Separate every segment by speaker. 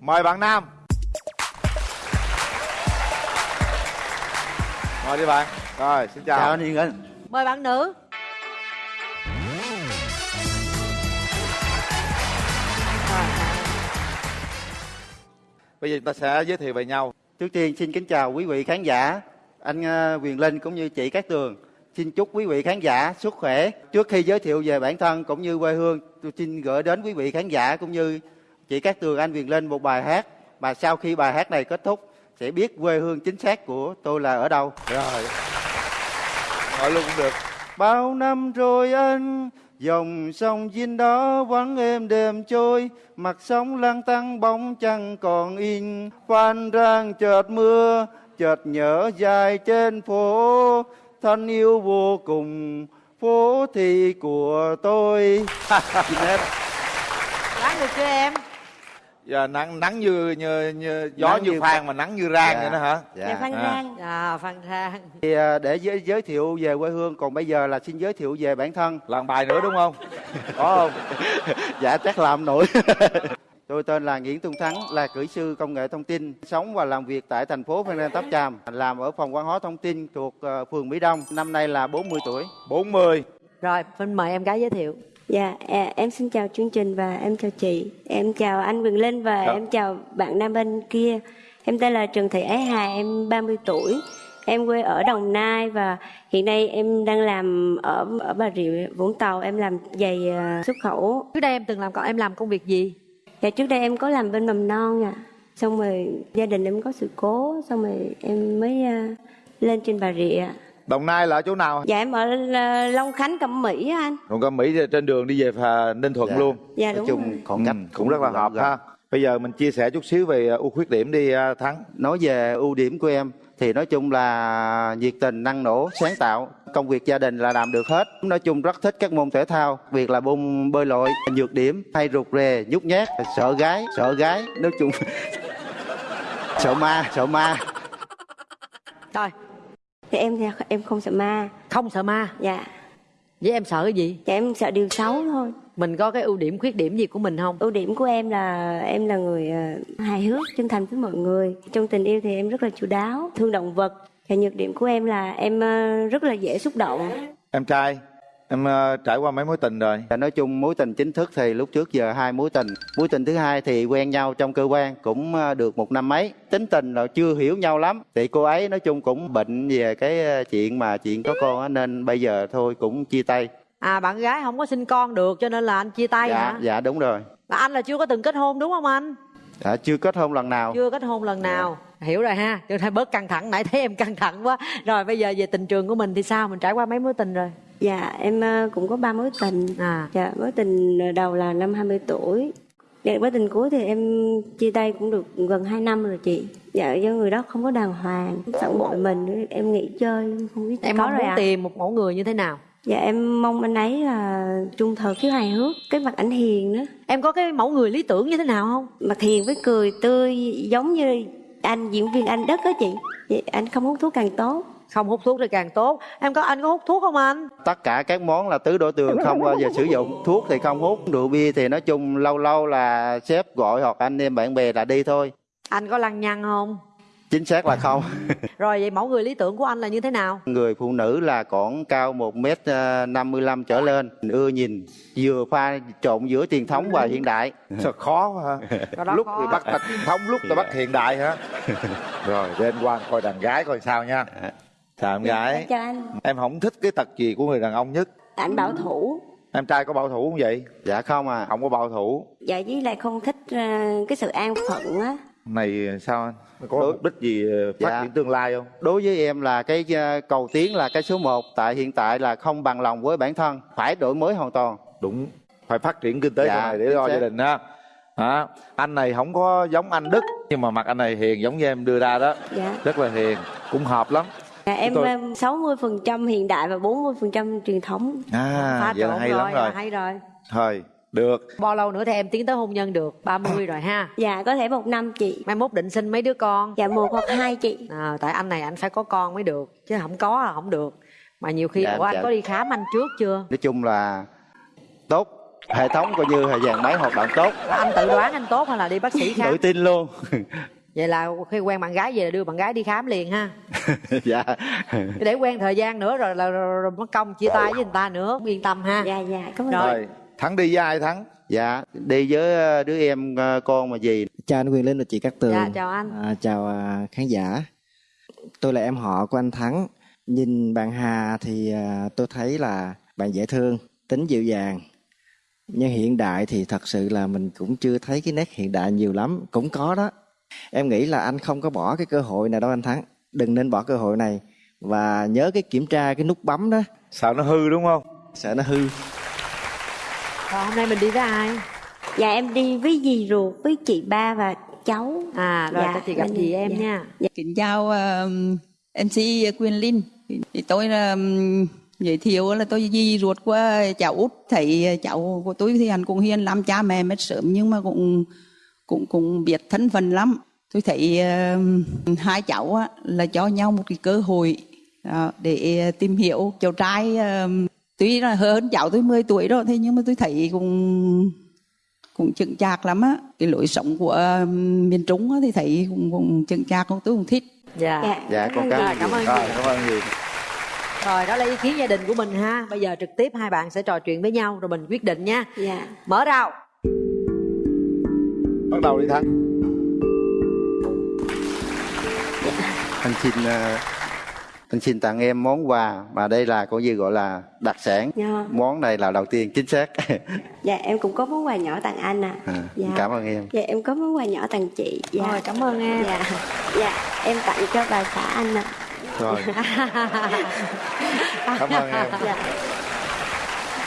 Speaker 1: mời bạn nam. Mời đi bạn. Rồi xin chào,
Speaker 2: chào anh Hiền Anh.
Speaker 3: Mời bạn nữ.
Speaker 1: Bây giờ chúng ta sẽ giới thiệu về nhau.
Speaker 2: Trước tiên xin kính chào quý vị khán giả. Anh ờ, Quyền Linh cũng như chị Cát Tường. Xin chúc quý vị khán giả sức khỏe. Trước khi giới thiệu về bản thân cũng như quê hương tôi xin gửi đến quý vị khán giả cũng như chị Cát Tường anh Quyền Linh một bài hát mà sau khi bài hát này kết thúc sẽ biết quê hương chính xác của tôi là ở đâu.
Speaker 1: Rồi. Hỏi luôn cũng được.
Speaker 2: Bao năm rồi anh Dòng sông Vinh đó vắng êm đêm trôi Mặt sông lang tăng bóng chẳng còn in Phan rang chợt mưa Chợt nhớ dài trên phố. Thân yêu vô cùng Phố thị của tôi.
Speaker 3: Ráng được chưa em
Speaker 1: giờ nắng nắng như như, như gió
Speaker 2: Nắng
Speaker 1: như,
Speaker 2: như
Speaker 1: phan mà nắng như rang
Speaker 2: Dạ.
Speaker 1: vậy đó hả
Speaker 4: Dạ Phan
Speaker 1: À.
Speaker 4: Rang
Speaker 3: à phan rang
Speaker 2: Thì để giới, giới thiệu về quê hương Còn bây giờ là xin giới thiệu về bản thân
Speaker 1: làm bài nữa đúng không
Speaker 2: Có không? dạ chắc làm nổi. Tôi tên là Nguyễn Tung Thắng, là kỹ sư công nghệ thông tin, sống và làm việc tại thành phố Phan Rang Tháp Chàm, làm ở phòng văn hóa thông tin thuộc ờ, phường Mỹ Đông. Năm nay là 40 tuổi.
Speaker 1: 40
Speaker 3: rồi Vinh mời em gái giới thiệu
Speaker 4: Dạ à, em xin chào chương trình và em chào chị. Em chào anh Quyền Linh và
Speaker 1: Dạ.
Speaker 4: em chào bạn nam bên kia. Em tên là Trần Thị Ái Hà, em 30 tuổi. Em quê ở Đồng Nai và hiện nay em đang làm ở ở Bà Rịa Vũng Tàu. Em làm giày à, xuất khẩu.
Speaker 3: Trước đây em từng làm còn em làm công việc gì?
Speaker 4: Dạ trước đây em có làm bên mầm non à Xong rồi gia đình em có sự cố Xong rồi em mới à, lên trên Bà Rịa
Speaker 1: đồng nai là ở chỗ nào
Speaker 4: Dạ em ở à, Long Khánh, Cẩm Mỹ á anh
Speaker 1: còn có mỹ trên đường đi về Hà- ninh thuận
Speaker 2: Dạ.
Speaker 1: luôn
Speaker 4: Dạ
Speaker 2: Nói
Speaker 4: đúng
Speaker 2: chung
Speaker 4: rồi
Speaker 2: khoảng cách
Speaker 1: Ừ, cũng rất là hợp ha bây giờ mình chia sẻ chút xíu về ưu khuyết điểm đi à, thắng
Speaker 2: Nói về ưu điểm của em thì nói chung là nhiệt tình, năng nổ, sáng tạo. Công việc gia đình là làm được hết. Nói chung rất thích các môn thể thao, việc là môn bơi lội, nhược điểm hay rụt rè, nhút nhát, sợ gái, sợ gái. Nói chung sợ ma, sợ ma.
Speaker 3: rồi
Speaker 4: Thì em thì em không sợ ma.
Speaker 3: Không sợ ma?
Speaker 4: Dạ.
Speaker 3: Vậy em sợ cái gì?
Speaker 4: Dạ em sợ điều xấu thôi.
Speaker 3: Mình có cái ưu điểm khuyết điểm gì của mình không?
Speaker 4: Ưu điểm của em là em là người ờ, hài hước, chân thành với mọi người. Trong tình yêu thì em rất là chu đáo, thương động vật. Và nhược điểm của em là em ờ, rất là dễ xúc động.
Speaker 1: Em trai em à, trải qua mấy mối tình rồi
Speaker 2: Và nói chung mối tình chính thức thì lúc trước giờ hai mối tình. Mối tình thứ hai thì quen nhau trong cơ quan cũng ờ, được một năm mấy. Tính tình là chưa hiểu nhau lắm. Thì cô ấy nói chung cũng bệnh về cái ờ, chuyện mà chuyện có con á nên bây giờ thôi cũng chia tay.
Speaker 3: à bạn gái không có sinh con được cho nên là anh chia tay
Speaker 2: dạ,
Speaker 3: hả
Speaker 2: dạ đúng rồi.
Speaker 3: Mà anh là chưa có từng kết hôn đúng không anh
Speaker 2: Dạ, chưa kết hôn lần nào.
Speaker 3: chưa kết hôn lần nào hiểu rồi ha cho nên bớt căng thẳng nãy thấy em căng thẳng quá rồi bây giờ về tình trường của mình thì sao mình trải qua mấy mối tình rồi
Speaker 4: Dạ em ờ, cũng có ba mối tình.
Speaker 3: À.
Speaker 4: Dạ mối tình đầu là năm 20 tuổi. Dạ mối tình cuối thì em chia tay cũng được gần 2 năm rồi chị. Dạ do người đó không có đàng hoàng Phản bội mình em nghỉ chơi không biết
Speaker 3: em
Speaker 4: có
Speaker 3: muốn
Speaker 4: ạ.
Speaker 3: tìm một mẫu người như thế nào?
Speaker 4: Dạ em mong anh ấy là trung thực khiếu hài hước Cái mặt ảnh hiền nữa
Speaker 3: em có cái mẫu người lý tưởng như thế nào không?
Speaker 4: Mặt hiền với cười tươi giống như anh diễn viên anh đất đó chị. Vậy anh không hút thuốc càng tốt
Speaker 3: không hút thuốc thì càng tốt em có anh có hút thuốc không anh
Speaker 2: Tất cả các món là tứ đổ tường không bao giờ sử dụng. Thuốc thì không hút, rượu bia thì nói chung lâu lâu là sếp gọi hoặc anh em bạn bè là đi thôi.
Speaker 3: anh có lăng nhăng không
Speaker 2: Chính xác là không.
Speaker 3: rồi vậy mẫu người lý tưởng của anh là như thế nào
Speaker 2: Người phụ nữ là còn cao 1m55 trở lên, ưa nhìn, vừa pha trộn giữa truyền thống và hiện đại.
Speaker 1: sao khó quá ha lúc
Speaker 3: khó.
Speaker 1: thì bắt truyền thống lúc ta bắt hiện đại hả rồi để anh quan coi đàn gái coi sao nha chào em gái
Speaker 4: anh.
Speaker 1: Em không thích cái tật gì của người đàn ông nhất.
Speaker 4: Anh bảo thủ.
Speaker 1: Em trai có bảo thủ không vậy?
Speaker 2: Dạ không à.
Speaker 1: không có bảo thủ.
Speaker 4: Dạ với lại không thích ờ, cái sự an phận á.
Speaker 1: Này sao anh? Có
Speaker 2: Đối-
Speaker 1: mục đích gì ờ, phát
Speaker 2: Dạ.
Speaker 1: triển tương lai không?
Speaker 2: Đối với em là cái ờ, cầu tiến là cái số 1 tại hiện tại là không bằng lòng với bản thân, phải đổi mới hoàn toàn.
Speaker 1: đúng. Phải phát triển kinh tế
Speaker 2: Dạ,
Speaker 1: này để lo gia đình ha. Hả? anh này không có giống anh đức nhưng mà mặt anh này hiền giống như em đưa ra đó.
Speaker 4: Dạ.
Speaker 1: Rất là hiền. Cũng hợp lắm
Speaker 4: Dạ, em
Speaker 1: tôi-
Speaker 4: em 60% hiện đại và 40% truyền thống.
Speaker 1: à
Speaker 3: Pha
Speaker 1: vậy là hay
Speaker 3: rồi,
Speaker 1: lắm rồi
Speaker 3: là hay rồi.
Speaker 1: Thôi được.
Speaker 3: Bao lâu nữa thì em tiến tới hôn nhân được? 30 rồi ha.
Speaker 4: Dạ có thể một năm chị.
Speaker 3: mai mốt định sinh mấy đứa con?
Speaker 4: Dạ một hoặc hai chị.
Speaker 3: à, tại anh này anh phải có con mới được chứ không có là không được. Mà nhiều khi
Speaker 2: Dạ,
Speaker 3: ủa anh
Speaker 2: dạ.
Speaker 3: có đi khám anh trước chưa?
Speaker 2: Nói chung là tốt. Hệ thống coi như là dàn máy hoạt động tốt.
Speaker 3: Anh tự đoán anh tốt hay là đi bác sĩ khám?
Speaker 2: Tự tin luôn
Speaker 3: vậy là khi quen bạn gái về là đưa bạn gái đi khám liền ha.
Speaker 2: Dạ.
Speaker 3: Để quen thời gian nữa rồi là rồi, rồi mất công chia tay với người ta nữa yên tâm ha.
Speaker 4: Dạ dạ cảm ơn
Speaker 3: Rồi.
Speaker 1: rồi thắng đi với ai thắng?
Speaker 2: Dạ đi với ờ, đứa em ờ, con mà gì?
Speaker 5: Chào anh Quyền Linh và chị Cát Tường.
Speaker 3: Dạ, chào anh.
Speaker 5: à, chào à, khán giả. Tôi là em họ của anh Thắng. Nhìn bạn Hà thì à, tôi thấy là bạn dễ thương tính dịu dàng. Nhưng hiện đại thì thật sự là mình cũng chưa thấy cái nét hiện đại nhiều lắm. Cũng có đó em nghĩ là anh không có bỏ cái cơ hội này đâu anh Thắng. Đừng nên bỏ cơ hội này. Và nhớ cái kiểm tra cái nút bấm đó.
Speaker 1: Sợ nó hư đúng không?
Speaker 5: Sợ nó hư.
Speaker 3: Rồi hôm nay mình đi với ai?
Speaker 4: Dạ em đi với dì ruột với chị ba và cháu.
Speaker 3: À rồi
Speaker 4: Dạ,
Speaker 3: dạ, chị gặp
Speaker 4: mình-
Speaker 3: chị em
Speaker 4: dạ.
Speaker 3: nha.
Speaker 6: Kính chào uh, MC Quyền Linh. Thì tôi là um, giới thiệu là tôi dì ruột của cháu út. Thấy cháu của tôi thì hắn cũng hiền lắm cha mẹ mất sớm nhưng mà cũng cũng cũng biết thân phận lắm. Tôi thấy uh, hai cháu á, là cho nhau một cái cơ hội đó, để tìm hiểu. Cháu trai uh, tuy là hơn cháu tôi 10 tuổi đó thế nhưng mà tôi thấy cũng cũng chững chạc lắm á. Cái lối sống của um, miền Trung á, thì thấy cũng, cũng chững chạc tôi cũng thích.
Speaker 3: Dạ.
Speaker 4: Dạ
Speaker 2: dạ con
Speaker 3: Rồi,
Speaker 2: cảm
Speaker 3: cảm ơn
Speaker 1: rồi cảm ơn gì
Speaker 3: rồi đó là ý kiến gia đình của mình ha. Bây giờ trực tiếp hai bạn sẽ trò chuyện với nhau rồi mình quyết định nha.
Speaker 4: Dạ.
Speaker 3: Mở rào.
Speaker 1: Bắt đầu đi thắng
Speaker 2: anh xin ờ, anh xin tặng em món quà mà đây là coi như gọi là đặc sản.
Speaker 4: Dạ.
Speaker 2: Món này là đầu tiên chính xác.
Speaker 4: Dạ em cũng có món quà nhỏ tặng anh ạ.
Speaker 2: À,
Speaker 4: dạ.
Speaker 2: cảm ơn em.
Speaker 4: Dạ em có món quà nhỏ tặng chị. Dạ.
Speaker 3: Rồi cảm ơn em.
Speaker 4: Dạ. Dạ em tặng cho bà xã anh ạ.
Speaker 1: Rồi. Cảm ơn em.
Speaker 4: Dạ.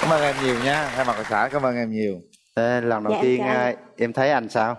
Speaker 1: Cảm ơn em nhiều nha. Thay mặt hội xã cảm ơn em nhiều.
Speaker 2: Thế lần đầu
Speaker 4: Dạ, em
Speaker 2: tiên
Speaker 4: anh.
Speaker 2: ờ, em thấy anh sao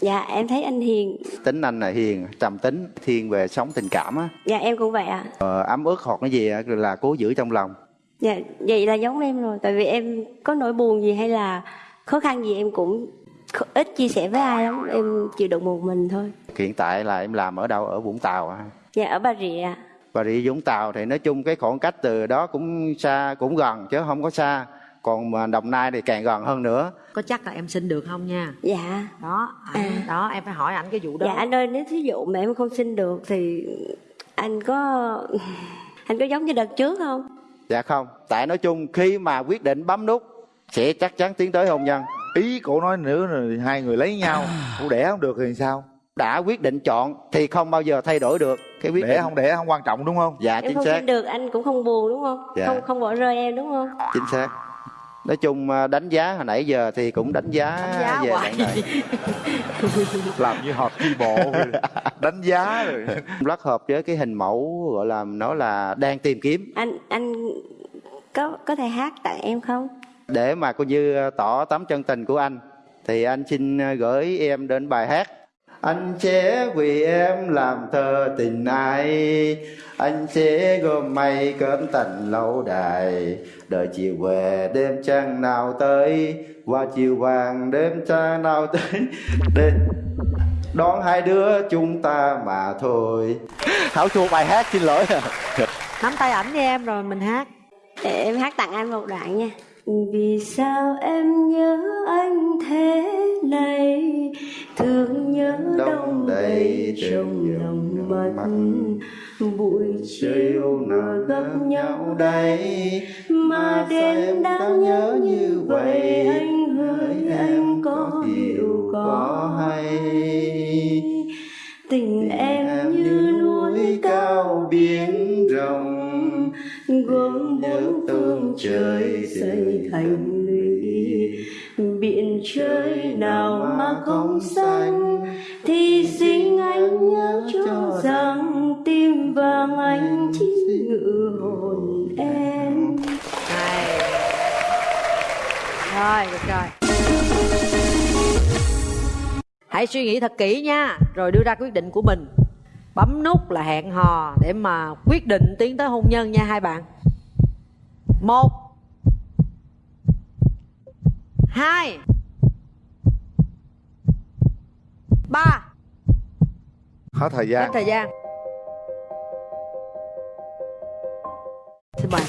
Speaker 4: dạ em thấy anh hiền.
Speaker 2: Tính anh là hiền trầm tính thiên về sống tình cảm á.
Speaker 4: Dạ em cũng vậy ạ.
Speaker 2: Ờ, ấm ức hoặc cái gì là cố giữ trong lòng.
Speaker 4: Dạ vậy là giống em rồi tại vì em có nỗi buồn gì hay là khó khăn gì em cũng ít chia sẻ với ai lắm em chịu đựng một mình thôi.
Speaker 2: Hiện tại là em làm ở đâu? Ở vũng tàu á.
Speaker 4: Dạ ở bà rịa
Speaker 2: và đi vũng tàu thì nói chung cái khoảng cách từ đó cũng xa cũng gần chứ không có xa còn mà đồng nai thì càng gần hơn nữa.
Speaker 3: Có chắc là em xin được không nha?
Speaker 4: Dạ.
Speaker 3: Đó anh, đó em phải hỏi ảnh cái vụ đó.
Speaker 4: Dạ anh ơi nếu thí dụ mà em không xin được thì anh có anh có giống như đợt trước không?
Speaker 2: Dạ không. Tại nói chung khi mà quyết định bấm nút sẽ chắc chắn tiến tới hôn nhân.
Speaker 1: Ý cổ nói nữa rồi hai người lấy nhau cổ đẻ không được thì sao?
Speaker 2: Đã quyết định chọn thì không bao giờ thay đổi được cái quyết
Speaker 1: đẻ
Speaker 2: định.
Speaker 1: không đẻ không quan trọng đúng không?
Speaker 2: Dạ
Speaker 4: em
Speaker 2: chính
Speaker 4: không
Speaker 2: xác.
Speaker 4: xin được anh cũng không buồn đúng không?
Speaker 2: Dạ.
Speaker 4: không không bỏ rơi em đúng không?
Speaker 2: Chính xác nói chung à, đánh giá hồi nãy giờ thì cũng đánh giá,
Speaker 3: Đánh giá
Speaker 2: về
Speaker 3: hoài.
Speaker 2: bạn này.
Speaker 1: Làm như họp chi bộ đánh giá rồi.
Speaker 2: Rất hợp với cái hình mẫu gọi là nó là đang tìm kiếm.
Speaker 4: Anh anh có có thể hát tặng em không?
Speaker 2: Để mà coi như tỏ tấm chân tình của anh thì anh xin gửi em đến bài hát anh sẽ vì em làm thơ tình ai? Anh sẽ gom mây cơm tình lâu đài. Đợi chiều về đêm trăng nào tới? Qua chiều vàng đêm trăng nào tới? Đêm đón hai đứa chúng ta mà thôi. Thảo chua bài hát xin lỗi.
Speaker 3: Nắm tay ảnh với em rồi mình hát.
Speaker 4: Để em hát tặng anh một đoạn nha. Vì sao em nhớ anh thế này thương nhớ đông đầy trong lòng mắt. buổi chiều nào gặp nhau đây mà đêm đang nhớ như vậy? anh hỡi anh có hiểu có hay? Tình em như núi cao biển rộng. gồm bốn phương trời xây thành biển trời nào mà không xanh thì xin anh nhớ cho rằng tim vàng anh chỉ ngự hồn em.
Speaker 3: Hay. rồi, được rồi. Hãy suy nghĩ thật kỹ nha, rồi đưa ra quyết định của mình. Bấm nút là hẹn hò để mà quyết định tiến tới hôn nhân nha hai bạn. Một hai. Ba.
Speaker 1: Hết thời gian.
Speaker 3: Hết thời gian. Xin mời.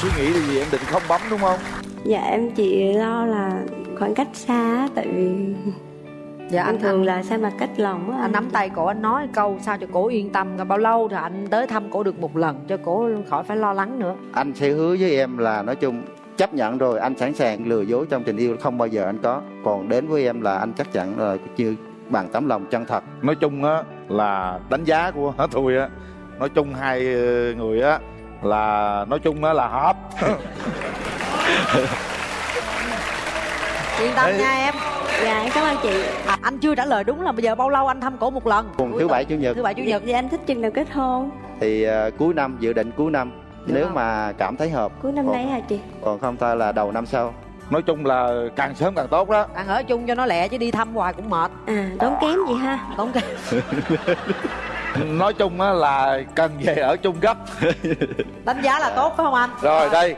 Speaker 1: Suy nghĩ là gì? Em định không bấm đúng không?
Speaker 4: Dạ em chỉ lo là khoảng cách xa tại vì
Speaker 3: dạ
Speaker 4: anh
Speaker 3: anh
Speaker 4: thường
Speaker 3: anh,
Speaker 4: là xa mặt cách lòng á
Speaker 3: anh nắm tay cổ anh nói câu sao cho cổ yên tâm bao lâu thì anh tới thăm cổ được một lần cho cổ khỏi phải lo lắng nữa.
Speaker 2: Anh sẽ hứa với em là nói chung chấp nhận rồi anh sẵn sàng lừa dối trong tình yêu không bao giờ anh có. Còn đến với em là anh chắc chắn là như bằng tấm lòng chân thật.
Speaker 1: Nói chung á là đánh giá của hả thôi á nói chung hai ờ, người á là nói chung á là hợp.
Speaker 3: Yên tâm
Speaker 1: Ê.
Speaker 3: nha em
Speaker 4: dạ em cảm ơn chị.
Speaker 3: À, anh chưa trả lời đúng là bây giờ bao lâu anh thăm cổ một lần?
Speaker 2: Cùng
Speaker 3: Cuối
Speaker 2: thứ bảy chủ nhật.
Speaker 3: Thứ bảy chủ nhật.
Speaker 4: Thì anh thích chừng nào kết hôn.
Speaker 2: Thì à, cuối năm dự định cuối năm.
Speaker 3: Được
Speaker 2: nếu
Speaker 3: không?
Speaker 2: mà cảm thấy hợp.
Speaker 4: Cuối năm
Speaker 2: còn,
Speaker 4: nay hả chị?
Speaker 2: còn không thôi là đầu năm sau.
Speaker 1: Nói chung là càng sớm càng tốt đó.
Speaker 3: Đang ở chung cho nó lẹ chứ đi thăm hoài cũng mệt.
Speaker 4: À tốn kém gì ha?
Speaker 3: Tốn kém.
Speaker 1: Nói chung á là cần về ở chung gấp.
Speaker 3: Đánh giá là tốt phải không anh?
Speaker 1: Rồi đây